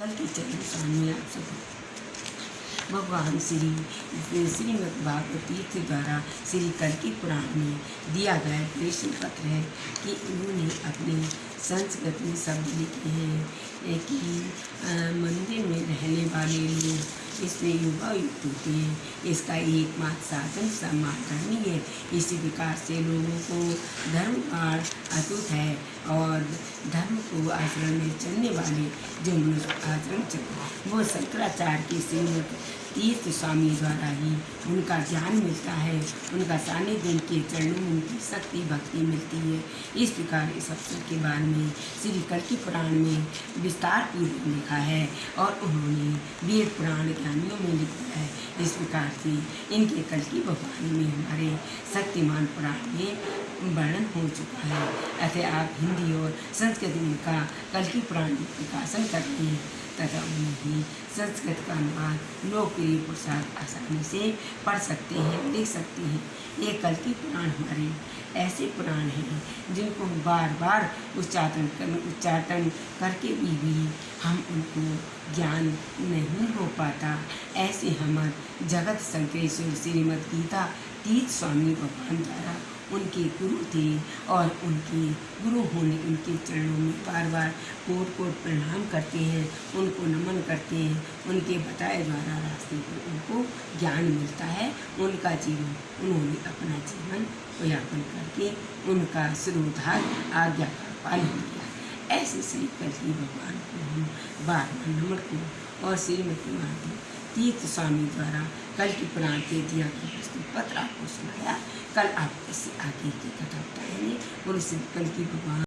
कल के चरण सामने आप सब भगवान श्री श्रीमद भागवत तीर्थ द्वारा श्री कल्कि पुराण में दिया गया प्रश्न पत्र है कि उन्होंने अपने संस्कृत में शब्द लिखे हैं कि मंदिर में रहने वाले लोग इसमें युवा युक्त होते हैं इसका एकमात्र साधन सम्मान करनी है इसी प्रकार से लोगों को धर्म पाठ अटूट है और धर्म को आचरण में चलने वाले जो मनुष्य आचरण चल वो शंकराचार्य के श्रीमद तीर्थ स्वामी द्वारा ही उनका ज्ञान मिलता है। उनका सानिध्य के चरणों में उनकी शक्ति, भक्ति मिलती है। इस प्रकार इस अवसर के बारे में श्री कल्कि पुराण में विस्तार पूर्वक लिखा है और उन्होंने वीर पुराण ज्ञानियों में लिखा है। इस प्रकार से इनके कल्कि भगवान में हमारे शक्तिमान पुराण में वर्णन हो चुका है। ऐसे आप हिंदी और संस्कृत का कल्कि पुराण प्रकाशन करते हैं। तथा उन्हें ही संस्कृत का अनुवाद लोकप्रिय पुरुषार्थ आसानी से पढ़ सकते हैं लिख सकते हैं। ये कल की पुराण हमारे ऐसे पुराण हैं जिनको बार बार उच्चारण कर उच्चाटन करके भी, भी हम उनको ज्ञान नहीं हो पाता। ऐसे हमारे जगत संकेश्वर श्रीमद गीता तीर्थ स्वामी भगवान द्वारा उनके गुरु थे और उनके गुरु होने, उनके चरणों में बार बार कोट कोट प्रणाम करते हैं, उनको नमन करते हैं, उनके बताए द्वारा रास्ते पर उनको ज्ञान मिलता है, उनका जीवन, उन्होंने अपना जीवन यापन करके उनका श्रोधार आज्ञा का पालन किया। ऐसे श्री कलकी भगवान को हम बार बार नमन को और श्रीमती महादेव तीर्थ स्वामी द्वारा कल की पुराण के दिया गया प्रस्तुत पत्र आपको सुनाया। कल आप इससे आगे की कथा बताएँगे। और इसे कल की भगवान